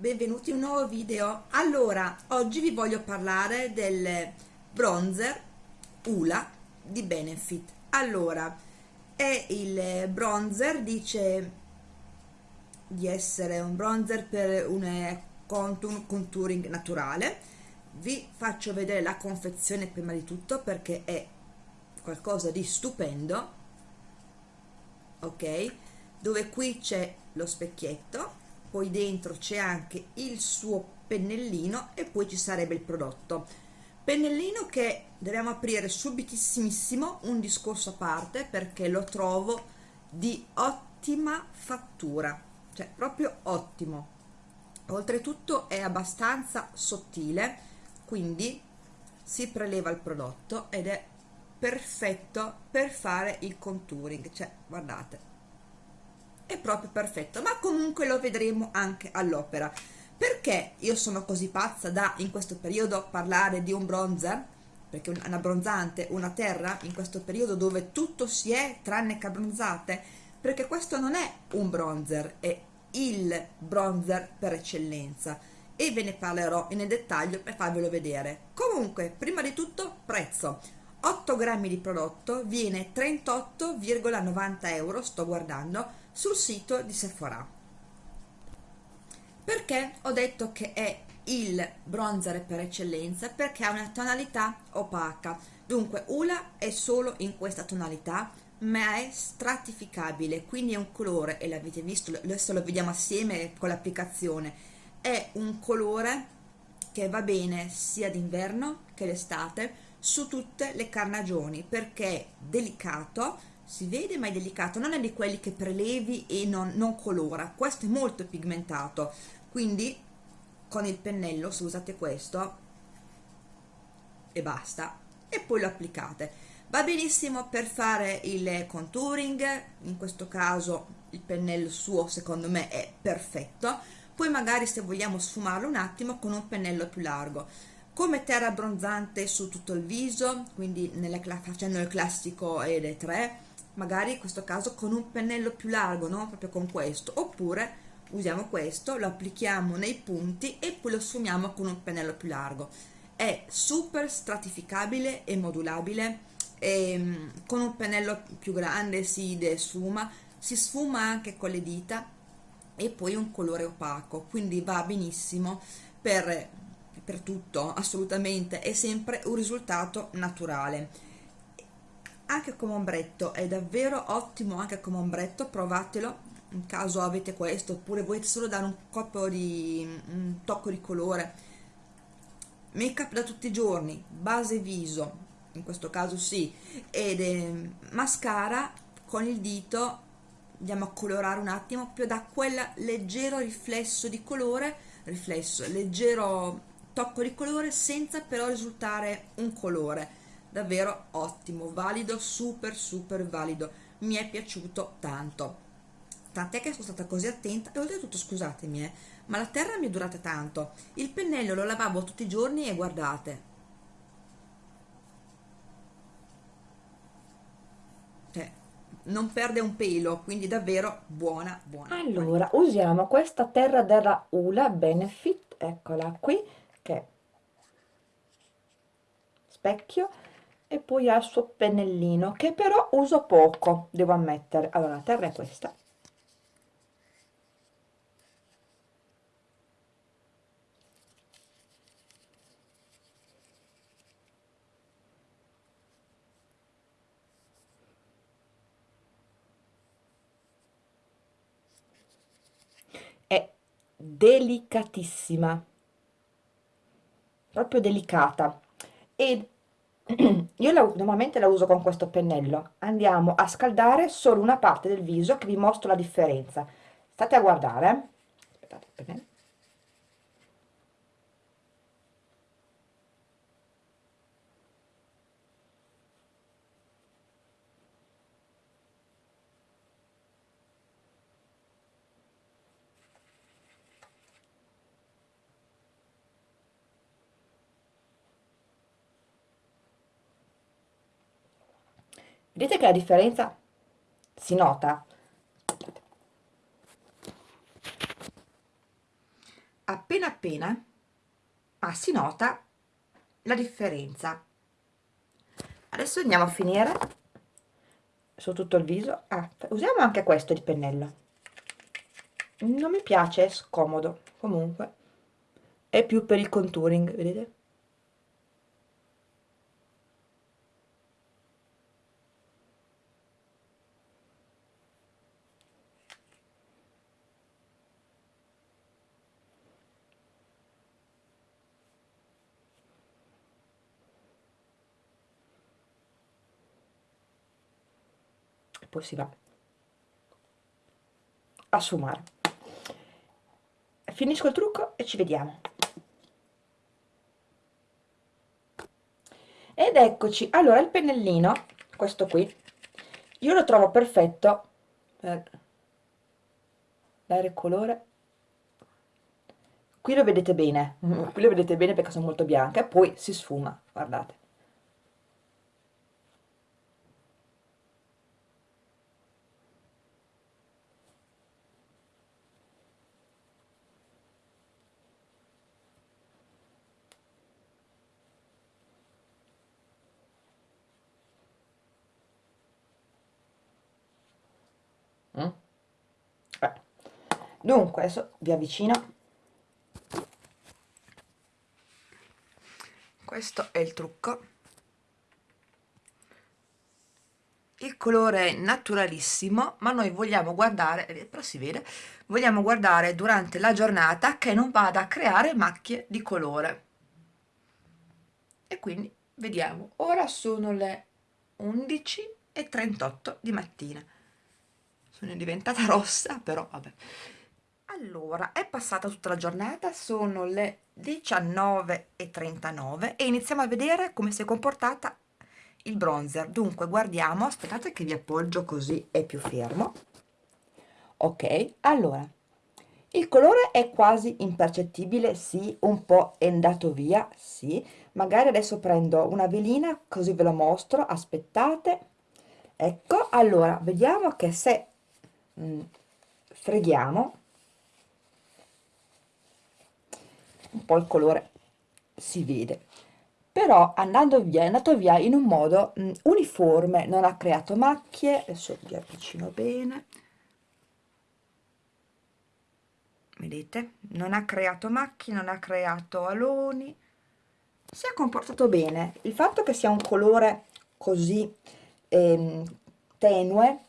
Benvenuti in un nuovo video. Allora, oggi vi voglio parlare del bronzer Ula di Benefit. Allora, è il bronzer, dice di essere un bronzer per un contour, contouring naturale. Vi faccio vedere la confezione prima di tutto perché è qualcosa di stupendo. Ok, dove qui c'è lo specchietto poi dentro c'è anche il suo pennellino e poi ci sarebbe il prodotto. Pennellino che dobbiamo aprire subitissimissimo un discorso a parte perché lo trovo di ottima fattura cioè proprio ottimo. Oltretutto è abbastanza sottile quindi si preleva il prodotto ed è perfetto per fare il contouring. Cioè guardate è proprio perfetto ma comunque lo vedremo anche all'opera. Perché io sono così pazza da in questo periodo parlare di un bronzer perché un abbronzante, una terra in questo periodo dove tutto si è tranne che abbronzate? Perché questo non è un bronzer è il bronzer per eccellenza. E ve ne parlerò in dettaglio per farvelo vedere. Comunque prima di tutto prezzo. 8 grammi di prodotto viene 38,90 euro sto guardando sul sito di Sephora. Perché ho detto che è il bronzer per eccellenza? Perché ha una tonalità opaca. Dunque Ula è solo in questa tonalità ma è stratificabile quindi è un colore e l'avete visto adesso lo vediamo assieme con l'applicazione è un colore che va bene sia d'inverno che d'estate su tutte le carnagioni perché è delicato si vede ma è delicato. Non è di quelli che prelevi e non, non colora. Questo è molto pigmentato. Quindi con il pennello se usate questo e basta. E poi lo applicate. Va benissimo per fare il contouring. In questo caso il pennello suo secondo me è perfetto. Poi magari se vogliamo sfumarlo un attimo con un pennello più largo. Come terra abbronzante su tutto il viso quindi nelle, facendo il classico ED3 magari in questo caso con un pennello più largo no? proprio con questo. Oppure usiamo questo lo applichiamo nei punti e poi lo sfumiamo con un pennello più largo. È super stratificabile e modulabile. E, ehm, con un pennello più grande si sfuma si sfuma anche con le dita e poi un colore opaco. Quindi va benissimo per, per tutto assolutamente. È sempre un risultato naturale anche come ombretto è davvero ottimo anche come ombretto provatelo in caso avete questo oppure volete solo dare un colpo di un tocco di colore. Make up da tutti i giorni base viso in questo caso sì ed è mascara con il dito andiamo a colorare un attimo proprio da quel leggero riflesso di colore riflesso leggero tocco di colore senza però risultare un colore davvero ottimo valido super super valido. Mi è piaciuto tanto. Tant'è che sono stata così attenta e oltretutto scusatemi eh, ma la terra mi è durata tanto. Il pennello lo lavavo tutti i giorni e guardate. Cioè non perde un pelo quindi davvero buona buona. Allora usiamo questa terra della Ula Benefit eccola qui che specchio e poi ha il suo pennellino che però uso poco devo ammettere. Allora la terra è questa. Delicatissima. Proprio delicata. E io la, normalmente la uso con questo pennello. Andiamo a scaldare solo una parte del viso che vi mostro la differenza. State a guardare. Aspettate il pennello vedete che la differenza si nota. Appena ma si nota la differenza. Adesso andiamo a finire su tutto il viso. Ah, usiamo anche questo di pennello. Non mi piace è scomodo. Comunque è più per il contouring vedete poi si va a sfumare. Finisco il trucco e ci vediamo. Ed eccoci. Allora il pennellino questo qui io lo trovo perfetto per dare colore. Qui lo vedete bene qui lo vedete bene perché sono molto bianca e poi si sfuma guardate Mm? Dunque, adesso vi avvicino. Questo è il trucco. Il colore è naturalissimo, ma noi vogliamo guardare, eh, però si vede, vogliamo guardare durante la giornata che non vada a creare macchie di colore. E quindi vediamo, ora sono le 11.38 di mattina sono diventata rossa però vabbè. Allora è passata tutta la giornata sono le 19.39 e iniziamo a vedere come si è comportata il bronzer. Dunque guardiamo aspettate che vi appoggio così è più fermo. Ok allora il colore è quasi impercettibile sì un po' è andato via sì. Magari adesso prendo una velina così ve lo mostro aspettate. Ecco allora vediamo che se Mm, freghiamo. Un po' il colore si vede. Però andando via è andato via in un modo mh, mm, uniforme non ha creato macchie. Adesso vi avvicino bene. Vedete? Non ha creato macchie non ha creato aloni. Si è comportato bene. Il fatto che sia un colore così ehm, tenue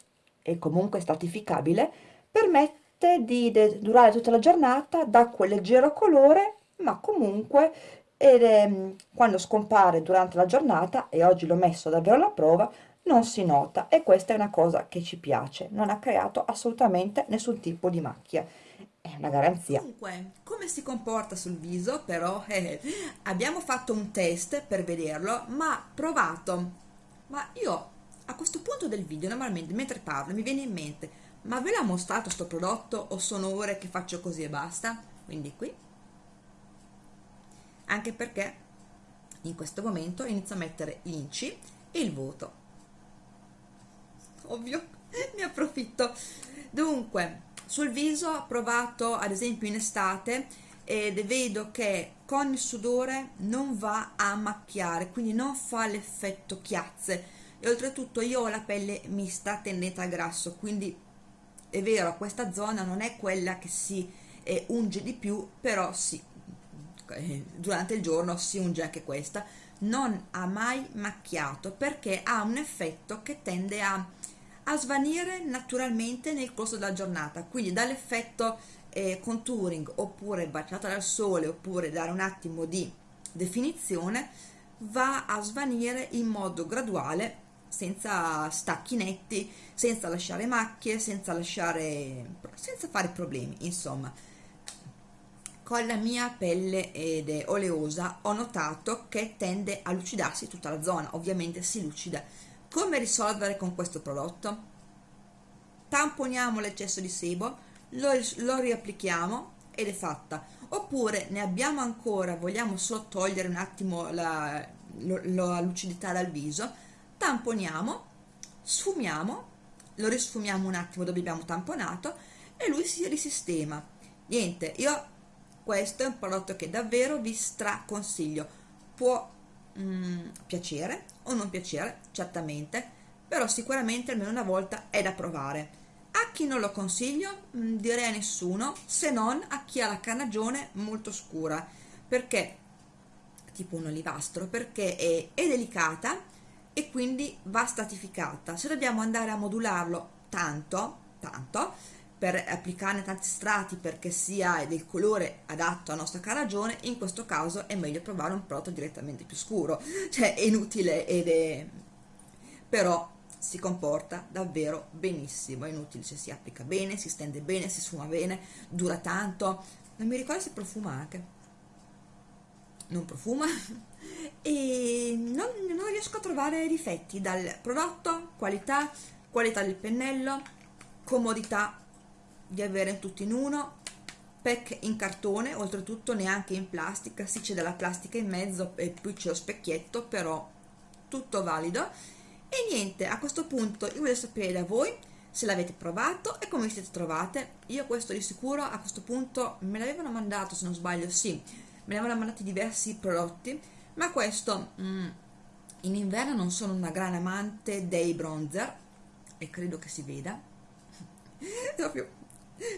e comunque stratificabile, permette di durare tutta la giornata, dà quel leggero colore, ma comunque ed, eh, quando scompare durante la giornata, e oggi l'ho messo davvero alla prova, non si nota e questa è una cosa che ci piace, non ha creato assolutamente nessun tipo di macchia, è una garanzia. Comunque, come si comporta sul viso però? Eh, abbiamo fatto un test per vederlo, ma provato, ma io a questo punto del video normalmente mentre parlo mi viene in mente ma ve l'ha mostrato questo prodotto? O sono ore che faccio così e basta? Quindi qui. Anche perché in questo momento inizio a mettere l'inci e il voto ovvio ne approfitto. Dunque sul viso ho provato ad esempio in estate ed vedo che con il sudore non va a macchiare quindi non fa l'effetto chiazze e oltretutto io ho la pelle mista tendente al grasso quindi è vero questa zona non è quella che si eh, unge di più però sì eh, durante il giorno si unge anche questa. Non ha mai macchiato perché ha un effetto che tende a, a svanire naturalmente nel corso della giornata. Quindi dall'effetto eh, contouring oppure baciata dal sole oppure dare un attimo di definizione va a svanire in modo graduale senza stacchi netti, senza lasciare macchie, senza lasciare senza fare problemi, insomma. Con la mia pelle ed è oleosa ho notato che tende a lucidarsi tutta la zona, ovviamente si lucida. Come risolvere con questo prodotto? Tamponiamo l'eccesso di sebo, lo, lo riapplichiamo ed è fatta. Oppure ne abbiamo ancora, vogliamo solo togliere un attimo la, lo, la lucidità dal viso, tamponiamo, sfumiamo, lo risfumiamo un attimo dove abbiamo tamponato e lui si risistema. Niente, io questo è un prodotto che davvero vi straconsiglio. Può mm, piacere o non piacere certamente però sicuramente almeno una volta è da provare. A chi non lo consiglio? Mm, direi a nessuno se non a chi ha la carnagione molto scura perché tipo un olivastro perché è, è delicata e quindi va stratificata. Se dobbiamo andare a modularlo tanto tanto per applicarne tanti strati perché sia del colore adatto alla nostra carnagione in questo caso è meglio provare un prodotto direttamente più scuro. Cioè è inutile ed è però si comporta davvero benissimo. È inutile se si applica bene si stende bene si sfuma bene dura tanto. Non mi ricordo se profuma anche. Non profuma e non, non riesco a trovare difetti dal prodotto qualità qualità del pennello comodità di avere tutto in uno pack in cartone oltretutto neanche in plastica. Sì c'è della plastica in mezzo e poi c'è lo specchietto però tutto valido. E niente a questo punto io voglio sapere da voi se l'avete provato e come vi siete trovate. Io questo di sicuro a questo punto me l'avevano mandato se non sbaglio sì me ne avevano mandati diversi prodotti ma questo mm, in inverno non sono una gran amante dei bronzer e credo che si veda. Proprio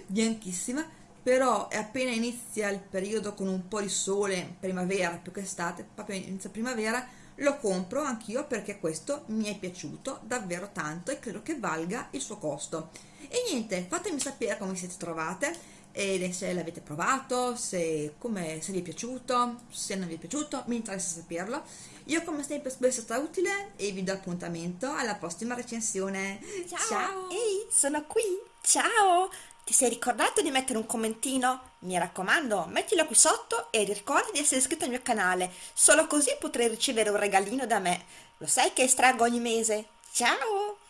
bianchissima però appena inizia il periodo con un po' di sole primavera più che estate proprio inizia primavera lo compro anch'io perché questo mi è piaciuto davvero tanto e credo che valga il suo costo. E niente fatemi sapere come siete trovate e se l'avete provato se, come, se vi è piaciuto se non vi è piaciuto mi interessa saperlo io come sempre spero sia stata utile e vi do appuntamento alla prossima recensione ciao, ciao. ehi sono qui ciao ti sei ricordato di mettere un commentino? Mi raccomando, mettilo qui sotto e ricorda di essere iscritto al mio canale, solo così potrai ricevere un regalino da me. Lo sai che estraggo ogni mese? Ciao!